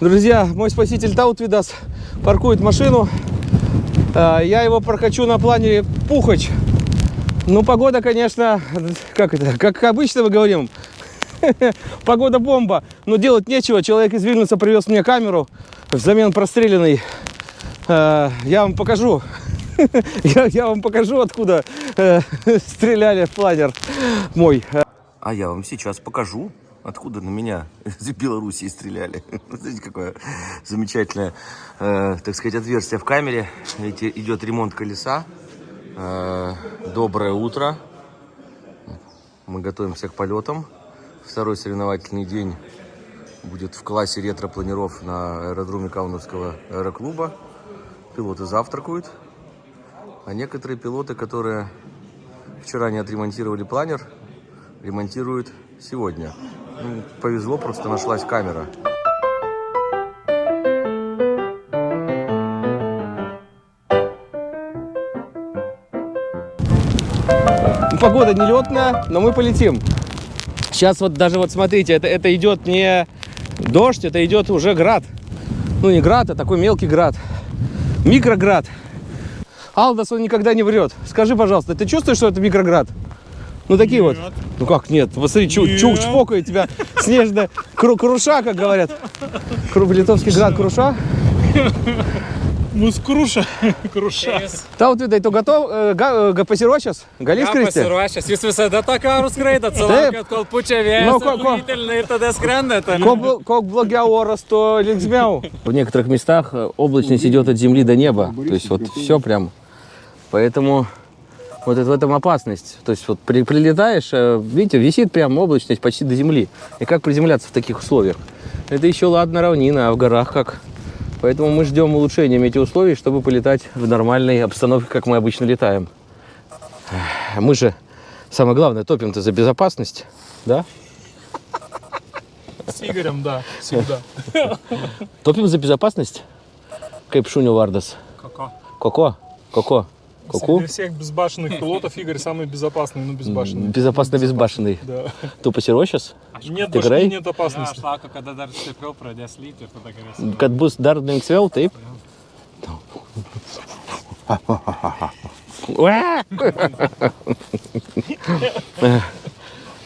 Друзья, мой спаситель Таутвидас паркует машину. А, Я его прокачу на плане Пухач. Ну, погода, конечно, как это, как обычно мы говорим, погода бомба. Но делать нечего. Человек из Вильнюса привез мне камеру взамен простреленной. А, Я вам покажу. Я, я вам покажу, откуда э, стреляли в планер мой. А я вам сейчас покажу, откуда на меня из Белоруссии стреляли. Смотрите, какое замечательное, э, так сказать, отверстие в камере. Видите, идет ремонт колеса. Э, доброе утро. Мы готовимся к полетам. Второй соревновательный день будет в классе ретро-планеров на аэродроме Кауновского аэроклуба. Пилоты завтракают. А некоторые пилоты, которые вчера не отремонтировали планер, ремонтируют сегодня. Ну, повезло, просто нашлась камера. Погода нелетная, но мы полетим. Сейчас вот даже вот смотрите, это, это идет не дождь, это идет уже град. Ну не град, а такой мелкий град. Микроград. Алдас, он никогда не врет. Скажи, пожалуйста, ты чувствуешь, что это микроград? Ну такие вот. Ну как нет? Посмотри, чу, чук чпокает тебя снежная кру, круша, как говорят. Кру, литовский град круша. Mus kruša, kruša. Tau, tai tu gatov, e, ga, ga pasiruošęs? Gali skristi? pasiruošęs, jūs visada tą skraidot, Taip. sulaukėt, kol pučia vėjas, Nu, ko- ko- ir tada skrendate. Как, бл- как благя орос, то линксмяу. В некоторых местах э, облачность идет от земли до неба. То есть вот все прям. Поэтому вот это, в этом опасность. То есть вот при- прилетаешь, э, видите, висит прям облачность почти до земли. И как приземляться в таких условиях? Это еще ладно равнина, а в горах как? Поэтому мы ждем улучшения метеоусловий, чтобы полетать в нормальной обстановке, как мы обычно летаем. Мы же, самое главное, топим-то за безопасность, да? С Игорем, да, всегда. Топим за безопасность? Šunių vardas? Коко. Коко? Коко? Коку? Среди всех безбашенных пилотов Игорь самый безопасный, ну безбашенный. Безопасно безбашенный. Да. Pasiruošęs? Нет Tikrai? башни, нет Aš опасности. laukiu, kada dar stipriau pradės lyti ir tada galėsiu. Kad bus dar linksmiau, taip? Уа!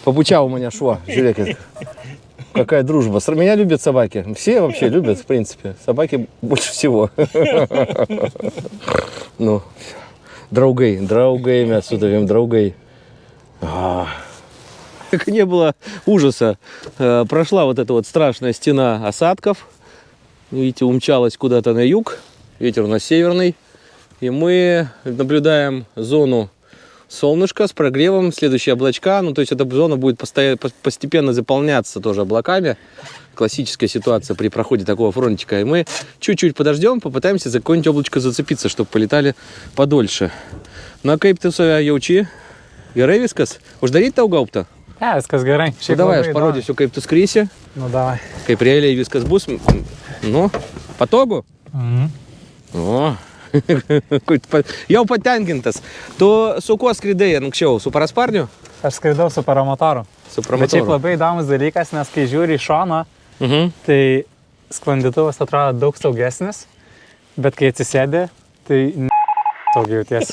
Попучал у меня шо. Žiūrėkit. Какая дружба. С- Меня любят собаки. Все вообще любят, в принципе. Собаки больше всего. Ну, draugai, draugai, mes su tavim draugai. А. Как не было ужаса. Э, Прошла вот эта вот страшная стена осадков. Видите, умчалась куда-то на юг. Ветер у нас северный. И мы наблюдаем зону солнышка с прогревом, следующие облачка. Ну, то есть эта зона будет постепенно заполняться тоже облаками. Классическая ситуация при проходе такого фронтика. И мы чуть-чуть подождем, попытаемся за какое-нибудь облачко зацепиться, чтобы полетали подольше. На kaip tu save jauči? Gerai viskas? Uždaryt tau gaubtą? Ne, viskas gerai. Nu, davai, aš parodysiu, kaip tu skrisi, Nu, davai. kaip realiai viskas bus. Nu, patogu? Mhm. Jau patenkintas. Tu su kuo skridai anksčiau? Su parasparniu? Aš skraidau su paramotoru. Su Bet šiaip labai įdomus dalykas, nes kai žiūri į šoną, Mhm. tai sklandytuvas atrodo daug saugesnis, bet kai atsisėdi, tai jautiesi.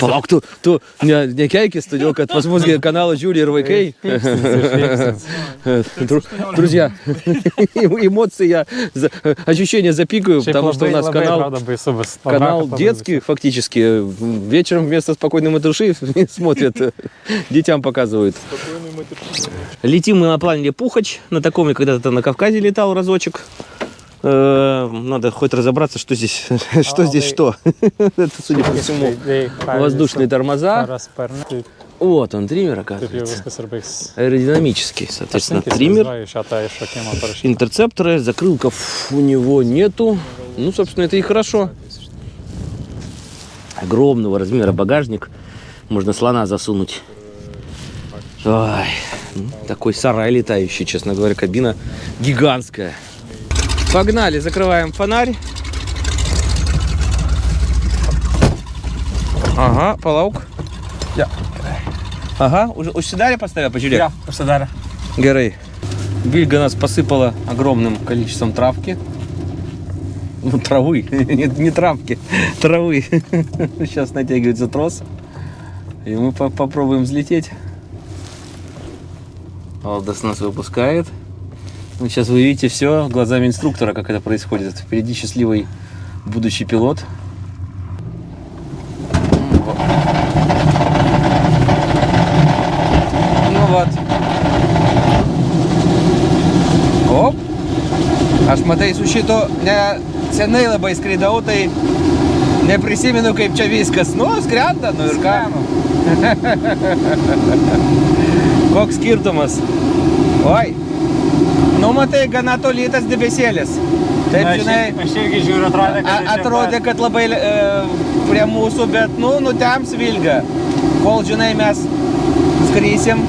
Palauk, tu, tu ne, nekeikis, todėl kad pas mus kanalą žiūri ir vaikai. Дру- Друзья, эмоции я, ощущения запикаю, потому что у нас канал. Канал детский, фактически. Вечером вместо спокойной матуши смотрят, детям показывают. Летим мы на планере Пухач. На таком я когда-то на Кавказе летал разочек. Э, Надо хоть разобраться, что здесь, что здесь что. Это, судя по всему, воздушные тормоза. Вот он, триммер, оказывается. Аэродинамический, соответственно, триммер. parašyti. Интерцепторы, закрылков у него нету. Ну, собственно, это и хорошо. Огромного размера багажник. Можно слона засунуть. Ой, ну, такой сарай летающий, честно говоря, кабина гигантская. Погнали, закрываем фонарь. Ага, палаук. Ja. Ага, уже pas tave, pažiūrėk. Jo, užsidarė. Gerai. Вильга нас посыпала огромным количеством травки. Ну, травы, не, не травки, травы. Сейчас натягивается трос. И мы по- попробуем взлететь. Алдас нас выпускает. Ну, сейчас вы видите все глазами инструктора, как это происходит. Впереди счастливый будущий пилот. Ну вот. Оп. Aš matai, su šito ne, senai labai skraidau, tai neprisimenu, kaip čia viskas. Nu, skrenda, nu ir ką. Koks skirtumas? Oi. Nu, matai, gana toli tas debesėlis. Taip, Aš, žinai, aš irgi žiūriu, atrodė, kad... a, atrodė, kad labai e, prie mūsų, bet, nu, nutems vilga. Kol, žinai, mes skrysim,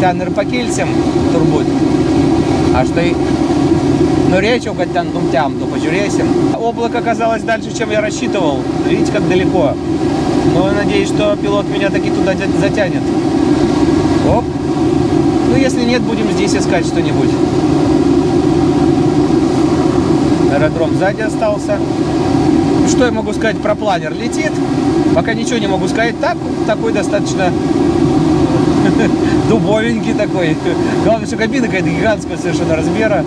ten ir pakilsim, turbūt. Aš tai norėčiau, kad ten nutemtų, pažiūrėsim. Облако оказалось дальше, чем я рассчитывал. Видите, как далеко. Но я надеюсь, что пилот меня таки туда тя- затянет. Оп. Ну, если нет, будем здесь искать что-нибудь. Аэродром сзади остался. Что я могу сказать про планер? Летит. Пока ничего не могу сказать. Так, такой достаточно дубовенький такой. Главное, что кабина какая-то гигантского совершенно размера.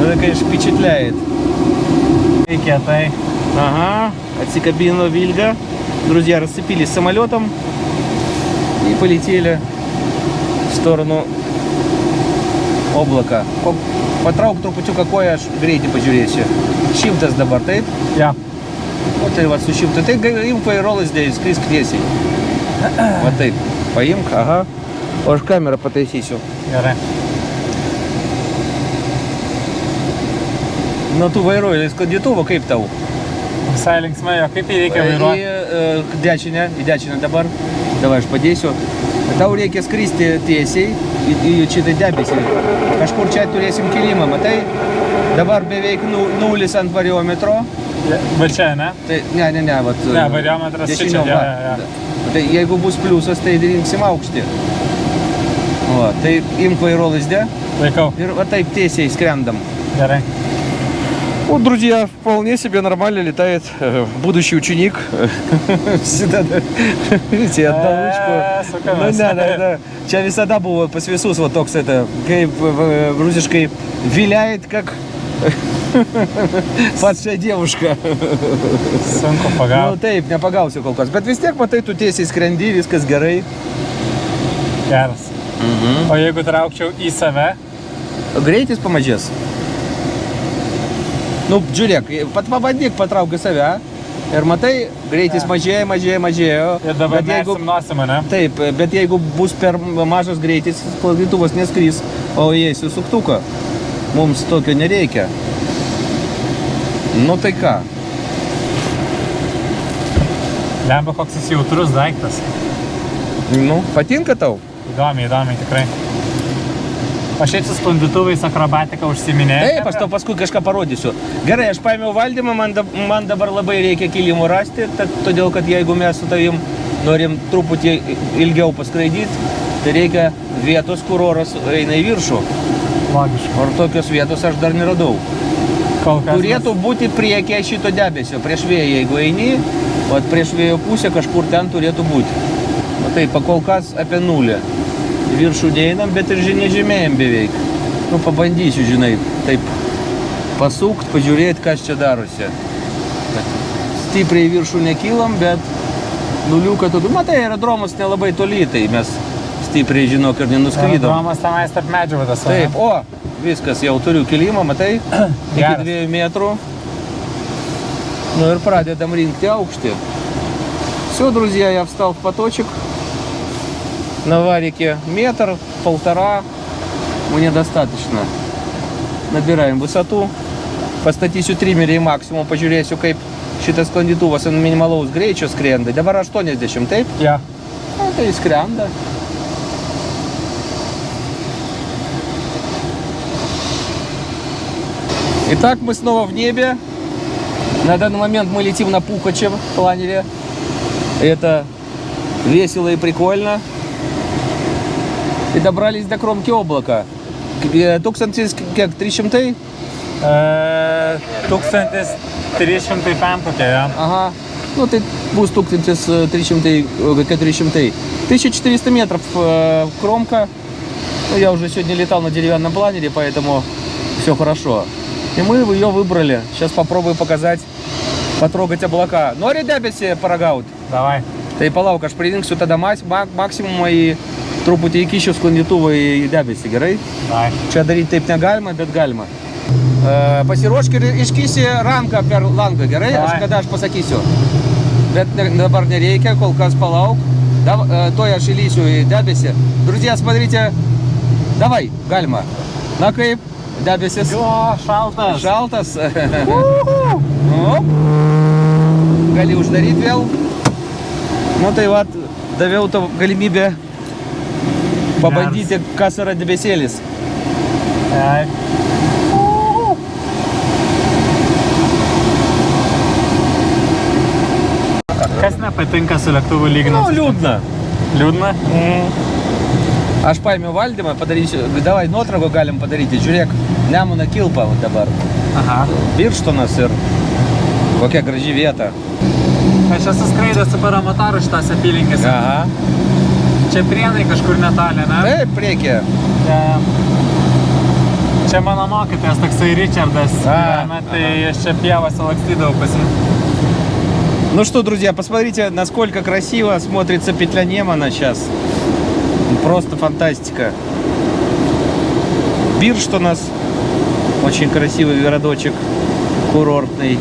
Это, конечно, впечатляет. Ага, отсекабина Вильга. Друзья расцепились самолетом и полетели в сторону облака. По, patrauk trupučiuką koją, aš greitį pažiūrėsiu. Šimtas dabar, taip? Ja. O tai va su šimtu. Tai ga- imk vairolas dėjus, skrisk tiesiai. Va taip. Paimk, aha. O aš kamerą pataisysiu. Gerai. Nu, tu vairuoji sklandytuvą, kaip tau? Visai linksmai, o kaip jį reikia Į vairuoti? e, dešinę, į dešinę dabar. Davai, aš padėsiu. Tau reikia skristi tiesiai į, į šitą debesį. Kažkur čia turėsim kilimą, matai? Dabar beveik nu- nulis ant variometro. Bet čia, ne? Tai ne, ne, ne, vat. Ne, variometras jo, va. jo, jo. Tai jeigu bus pliusas, tai rinksim aukštį. O, tai imk vairo lizdę Laikau. ir va taip tiesiai skrendam. Gerai. Вот, друзья, вполне себе нормально летает э, будущий ученик. Всегда, да. Видите, одну Э, ручку. Ну, да, да, да. Čia visada buvo pas visus va toks это, э, rusiškai виляет, как падшая девушка. Sunku Nu pagauti. taip, nepagausiu kol kas. Bet vis tiek, matai, tu tiesiai skrendi, viskas gerai. Geras. O jeigu traukčiau į save, Greitis pamažės. Nu, žiūrėk, pat pabandyk patrauk į save. Ir matai, greitis mažėja, mažėja, mažėjo. ir dabar Bet jeigu, nosimą, ne? taip, bet jeigu bus per mažas greitis, sklandytuvas neskrys, o įeisiu suktuką. Mums tokio nereikia. Nu tai ką? Lemba koks jis jautrus daiktas. Nu, patinka tau? Įdomiai, įdomiai tikrai. O šiaip su sklandytuvais akrobatika užsiminėjai. Taip, aš tau paskui kažką parodysiu. Gerai, aš paėmiau valdymą, man, dab, man dabar labai reikia kilimų rasti, tad, todėl kad jeigu mes su tavim norim truputį ilgiau paskraidyti, tai reikia vietos, kur oras eina į viršų. Logiška. O tokios vietos aš dar neradau. Kol kas. Turėtų būti priekyje šito debesio, prieš vėją, jeigu eini, o prieš vėjo pusę kažkur ten turėtų būti. Matai, pakol kas apie nulį Į viršų neinam, bet ir žinia žemėjam beveik. Nu, pabandysiu, žinai, taip pasukt, pažiūrėti, kas čia darosi. Stipriai į viršų nekylam, bet nuliuką tokį. Matai, aerodromas nelabai toli, tai mes stipriai, žinok, ir nenuskrydom. Romas tenais tarp medžių vadas. Taip, o, viskas, jau turiu kilimą, matai, iki Geras. dviejų metrų. Ну и прадедом рингти аукшти. Все, друзья, я встал в поточек. На варике метр, полтора. Мне достаточно. Nabiraim высоту. Pastatysiu trimerį į maksimum, pažiūrėsiu, kaip šitas sklandytuvas ant minimalaus greičio skrenda. Dabar 80, taip? Ja. Ну, tai skrenda. Итак, мы снова в небе. На данный момент мы летим на Пухаче планере. Это весело и прикольно. И добрались до кромки облака. e, tūkstantis kiek 300? E, 1305 kokia, jo. Ага. Ну, tai bus 1300, э, 400. 1400 метров э, кромка. Ну, я уже сегодня летал на деревянном планере, поэтому все хорошо. И мы ее выбрали. Сейчас попробую показать, потрогать облака. Нори дебеси парагаут. Давай. Tai palauk, aš pridingsiu tada maksimumą į Truputį įkišiu sklandytuvą į debesį, gerai? Dai. Čia daryti taip negalima, bet galima. E, pasiruošk ir iškysi ranką per langą, gerai? Dai. Aš kada aš pasakysiu. Bet ne, dabar nereikia, kol kas palauk. Dav, e, toj aš įlysiu į debesį. Druzijas padaryti... Davai, galima. Na kaip? Debesis. Jo, šaltas. Šaltas. Gali uždaryti vėl. Nu tai vat, daviau tau galimybę pabandyti, kas yra debesėlis. Ai. Kas nepatinka su lėktuvu Nu, lyginant? liūdna. Liūdna? Aš paėmiau valdymą, padarysiu, davai nuotrauką galim padaryti. Žiūrėk, Nemuno kilpa dabar. Aha. Birštonas ir kokia graži vieta. Aš esu skraidęs su paramotaru šitas apylinkės. Aha. Čia prienai kažkur netoli, ne? Taip, priekė. Čia, čia mano mokytojas, toksai Richardas. А, gyvena, tai aš čia lakstydavau pas jį. Ну что, друзья, посмотрите, насколько красиво смотрится петля Немана сейчас. Просто фантастика. Бирштонас. Очень красивый городочек. Курортный.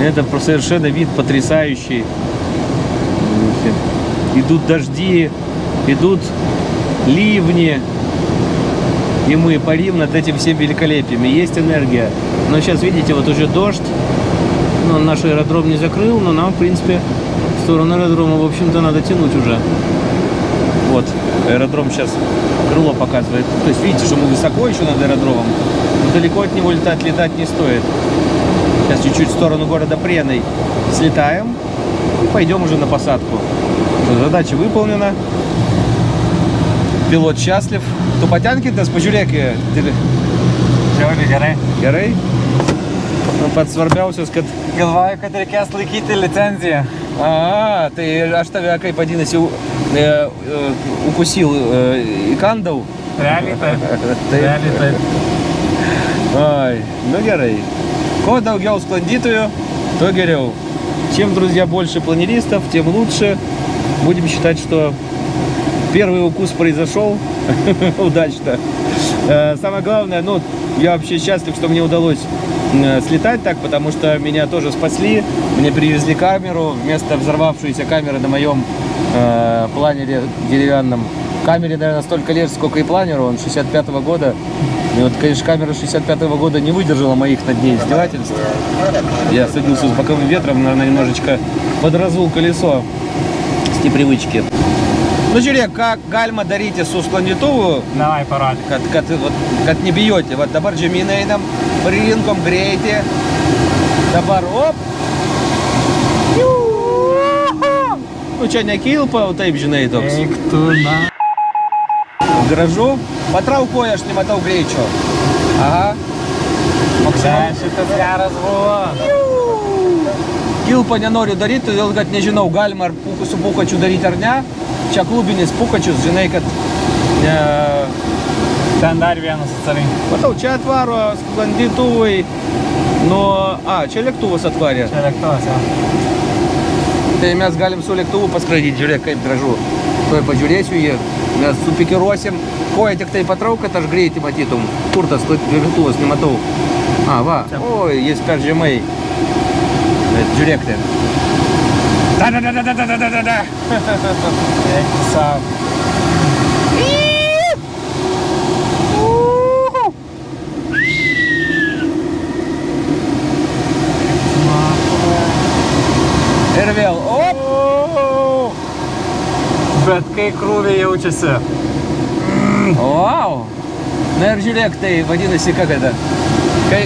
Это совершенно вид потрясающий. Идут дожди, идут ливни. И мы парим над этим всем великолепием. И есть энергия. Но сейчас, видите, вот уже дождь. Но наш аэродром не закрыл, но нам, в принципе, в сторону аэродрома, в общем-то, надо тянуть уже. Вот, аэродром сейчас крыло показывает. То есть, видите, что мы высоко еще над аэродромом. Но далеко от него летать, летать не стоит. Сейчас чуть-чуть в сторону города Преной слетаем и пойдем уже на посадку. Задача выполнена. Пилот счастлив. Tu patenkintas, pažiūrėk, Žiauriai gerai. gerai. Pats svarbiausias, kad Galvoju, kad reikės laikyti licenciją. A, tai aš tave, kaip vadinasi, e, e, ukusil, e, įkandau. Realiai taip. Tai, Realiai taip. Ой, ну gerai. Kuo daugiau sklandytojų, то geriau. Чем, друзья, больше планеристов, тем лучше. Будем считать, что первый укус произошел удачно. Э, Самое главное, ну, я вообще счастлив, что мне удалось э, слетать так, потому что меня тоже спасли. Мне привезли камеру, вместо взорвавшейся камеры на моем э, планере деревянном. Камере, наверное, столько лет, сколько и планеру, он 65 года. И вот, конечно, камера 65 года не выдержала моих над ней издевательств. Я садился с боковым ветром, наверное, немножечко подразул колесо эти привычки. Ну, Юрия, как гальма дарите су склонитову? Давай, парад. Как, как, вот, как не бьете. Вот добар джеминейдам, ринком греете. Добар, оп. Ну, че, не кил по утайб дженейдам? Эй, кто на... Гаражу. Потрав кояш, не мотал гречу. Ага. Максимум. Дальше-то вся развод. Kilpą nenoriu daryti, todėl kad nežinau, galima ar pūkų su pūkačiu daryti ar ne. Čia klubinis pūkačius, žinai, kad... Ne, Ten dar vienas atsargiai. matau, čia atvaro sklandytuvai nuo... A, čia lėktuvas atvarė. Čia lėktuvas, jo. Tai mes galim su lėktuvu paskraidyti, žiūrėk, kaip gražu. Tuoj pažiūrėsiu jį, mes supikiruosim. Koja tik tai patrauk, kad aš greitį matytum. Kur tas lėktuvas, nematau. A, va. Oi, jis per žemai. Bet žiūrėk ten. Da, da, da, da, da, da, da, da, da. Eik savo. Ir vėl. Op. Bet kai krūviai jaučiasi. Wow. Na ir žiūrėk, tai vadinasi, ką kada. Kai...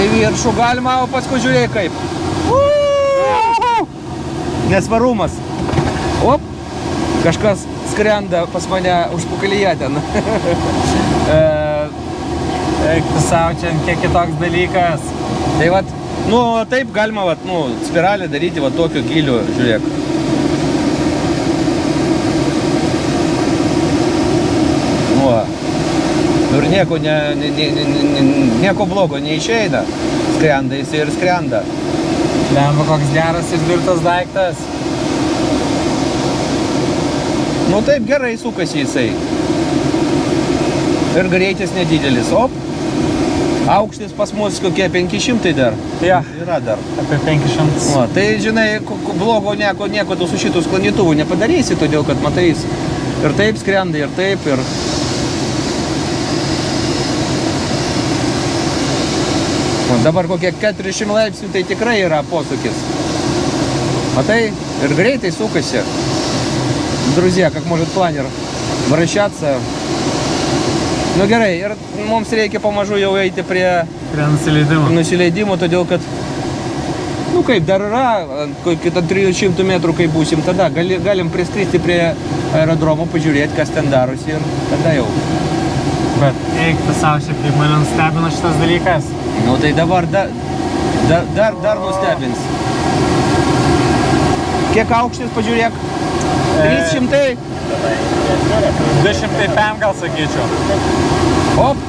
Į viršų galima, o paskui žiūrėk kaip. Nesvarumas. Op. Kažkas skrenda pas mane užpukalyje ten. E, Eik, tu savo čia kiek kitoks dalykas. tai vat, nu, taip galima, vat, nu, spiralę daryti, va, tokio gilio, žiūrėk. Nu, va. Nu, ir nieko, ne, ne, ne, ne, nieko blogo neišeina. Skrenda jis ir skrenda. Lemba koks geras išdirbtas daiktas. Nu taip gerai sukasi jisai. Ir greitis nedidelis. Op. Aukštis pas mus kokie 500 dar. Jo, Yra dar. apie 500. O, tai žinai, blogo nieko, nieko tu su šitų sklandytuvų nepadarysi, todėl kad matai, jis ir taip skrenda, ir taip, ir... dabar kokie 400 laipsnių, tai tikrai yra posūkis. Matai, ir greitai sukasi. Друзья, как может планер вращаться. Nu gerai, ir mums reikia pamažu jau eiti prie Prie nusileidimo. nusileidimo, todėl kad, nu kaip, dar yra, kokį tą 300 metrų, kai būsim, tada gali, galim priskristi prie aerodromo, pažiūrėti, kas ten darosi ir tada jau. Bet eik, tu savo šiaip kaip mane nustebino šitas dalykas. Nu tai dabar da, da, dar, dar nustebins. Kiek aukštis, pažiūrėk. 300. 205 gal sakyčiau. Op.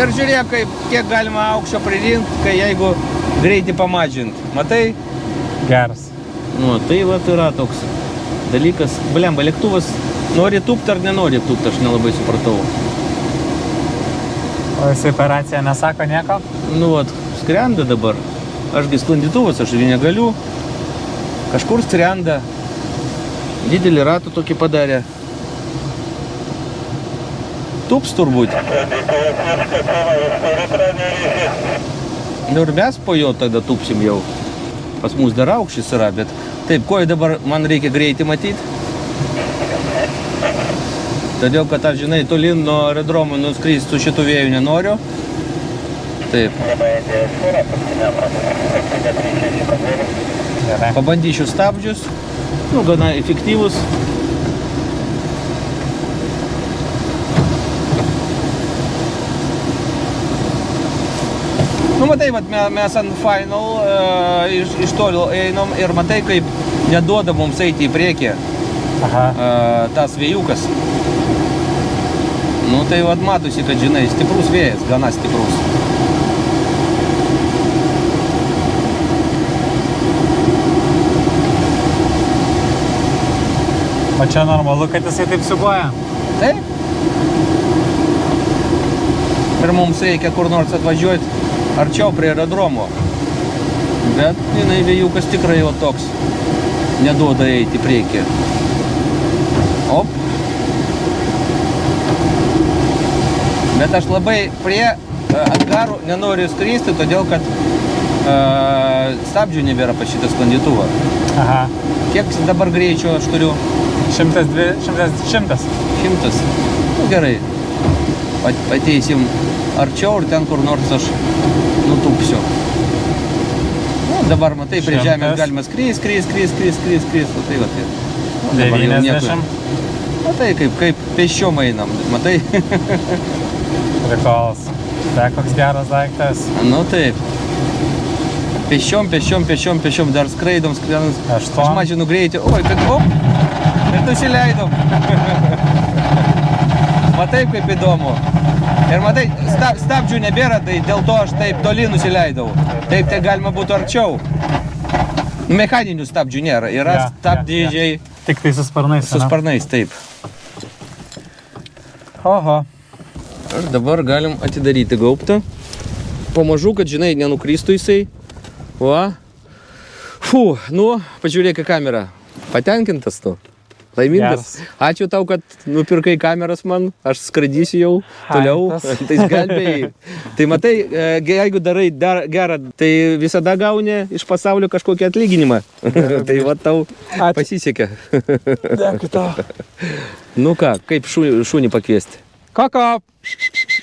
Ir žiūrėk, kaip, kiek galima aukščio pririnkti, kai jeigu greitį pamažint. Matai? Geras. Nu, tai va yra toks dalykas. Blemba, lėktuvas nori tūpti ar nenori tūpti, aš nelabai supratau. O jisai operacija nesako nieko? Nu, vat, skrenda dabar. Ašgi sklandytuvas, aš jį negaliu. Kažkur skrenda. Didelį ratą tokį padarė. Tūps turbūt. Nu ir mes po jo tada tūpsim jau. Pas mus dar aukštis yra, bet taip, ko dabar man reikia greitį matyti? Todėl, kad aš, žinai, tolin nuo aerodromo nuskristi su šitu vėju nenoriu. Taip. Pabandysiu stabdžius. Nu, gana efektyvus. Nu, matai, vat, me- mes ant final e, iš, iš toliau einam ir matai, kaip neduoda mums eiti į priekį Aha. e, tas vėjukas. Nu, tai vat matosi, kad, žinai, stiprus vėjas, gana stiprus. O čia normalu, kad jisai taip siubuoja. Taip. Ir mums reikia kur nors atvažiuoti arčiau prie aerodromo. Bet jinai vėjukas tikrai jau toks. Neduoda eiti priekį. Op. Bet aš labai prie e, angarų nenoriu skristi, todėl kad e, stabdžių nebėra pas šitą sklandytuvą. Aha. Kiek dabar greičio aš turiu? 102, 100, 100. Šimtas. Nu, gerai. Ateisim arčiau ir ten kur nors aš nutūpsiu. Nu, dabar matai, prie žemės galima skris, skris, skris, skris, skris, skris. Nu, tai va, tai. Nu, dabar jau nieko. 90. Matai, kaip, kaip pėsčiom einam. Matai? Prikolas. Tai koks geras daiktas. nu taip. Pėsčiom, pėsčiom, pėsčiom, pėsčiom, dar skraidom, skraidom. Aštuom. Aš mažinu greitį. Oi, kad op. Ir nusileidom. matai, kaip įdomu. Ir matai, sta, stabdžių nebėra, tai dėl to aš taip toli nusileidau. Taip, tai galima būtų arčiau. Mechaninių stabdžių nėra. Yra jo, stabdžiai Tik tai su sparnais. su sparnais, taip. Oho. Ir dabar galim atidaryti gaubtą. Pamažu, kad, žinai, nenukristų jisai. Va. Fū, nu, pažiūrėk į kamerą. Patenkintas tu. Laimingas. Geras. Ačiū tau, kad nupirkai kameras man. Aš skraidysiu jau toliau. Tai gelbėjai. tai matai, e, jeigu darai dar gerą, tai visada gauni iš pasaulio kažkokį atlyginimą. tai va tau Ačiū. pasisekė. Dėkui tau. nu ką, kaip šunį, šunį pakviesti? Koko,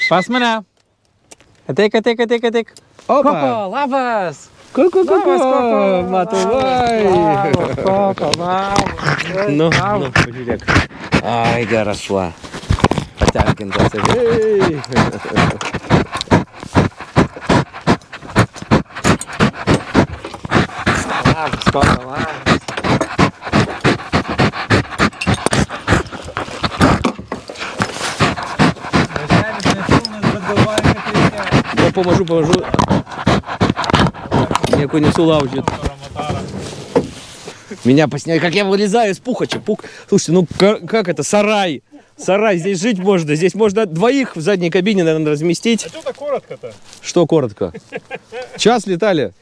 pas mane. Ateik, ateik, ateik, ateik. Opa. Koko, labas. Koko, koko, labas, koko. Matau, vai. Koko, labas. Nu, nu, pažiūrėk. Ai, geras šuo. Patenkintas. Ei. Labas, koko, labas. Я поможу, поможу. Меня несу лавжит. Меня посняли, как я вылезаю из пухача. Пух... Слушайте, ну ка- как это, сарай. Сарай, здесь жить можно. Здесь можно двоих в задней кабине, наверное, разместить. А что-то коротко-то. Что коротко? Час летали.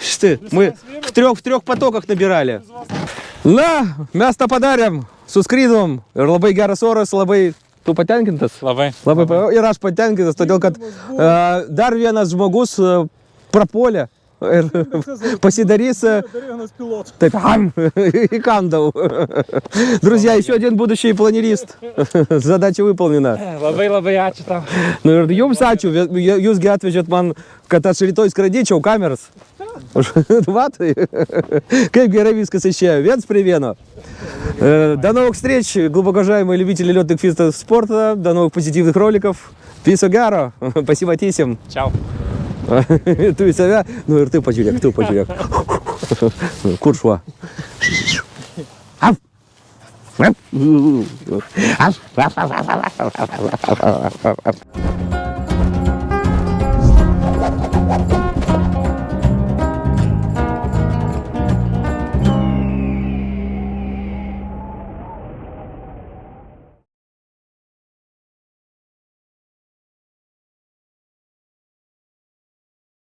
Что ты? Мы в трех, в трех потоках набирали. На, место подарим. Сускридом. Labai geras oras, labai... Tu patenkintas? Labai. Labai pa- ir aš patenkintas, todėl kad e, dar vienas žmogus e, prapuolė ir e, пилот. taip ам, įkandau. Друзья, еще один будущий планерист. Задача выполнена. Labai labai ačiū tau. Nu ir jums ačiū, Vė- jė- jūs gi atvežėt man, kad aš rytoj skraidyčiau kameras. Vat, kaip gerai viskas išėjo, viens prie vieno. Э, До новых встреч, глубоко уважаемые любители летных фистов спорта, до новых позитивных роликов. Писо гаро, спасибо тисим. Čiau. Tu į save, nu ir tu pažiūrėk, tu pažiūrėk. Kur šuo? Au. Au. Au.